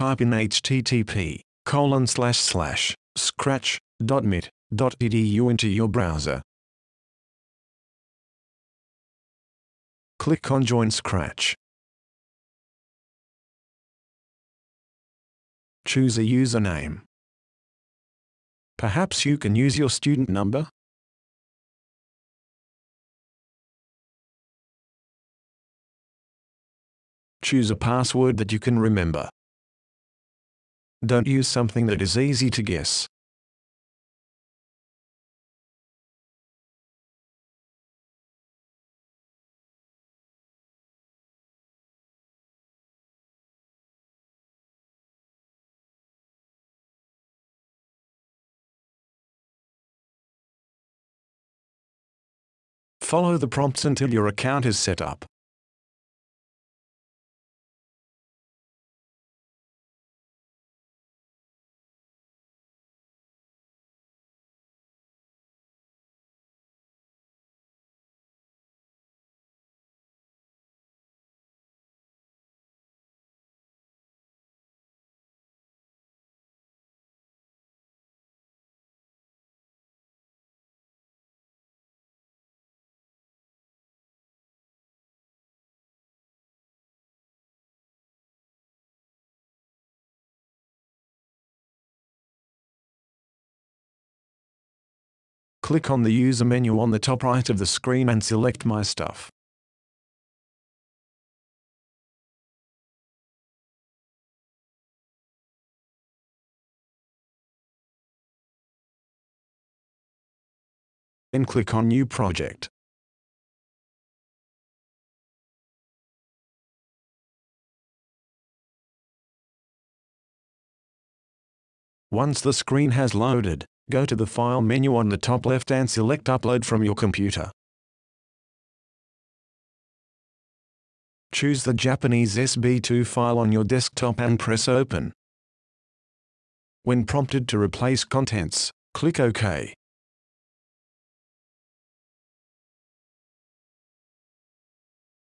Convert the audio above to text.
type in http colon slash slash scratch.mit.edu into your browser. Click on Join Scratch. Choose a username. Perhaps you can use your student number? Choose a password that you can remember. Don't use something that is easy to guess. Follow the prompts until your account is set up. Click on the user menu on the top right of the screen and select My Stuff. Then click on New Project. Once the screen has loaded, go to the File menu on the top left and select Upload from your computer. Choose the Japanese SB2 file on your desktop and press Open. When prompted to replace contents, click OK.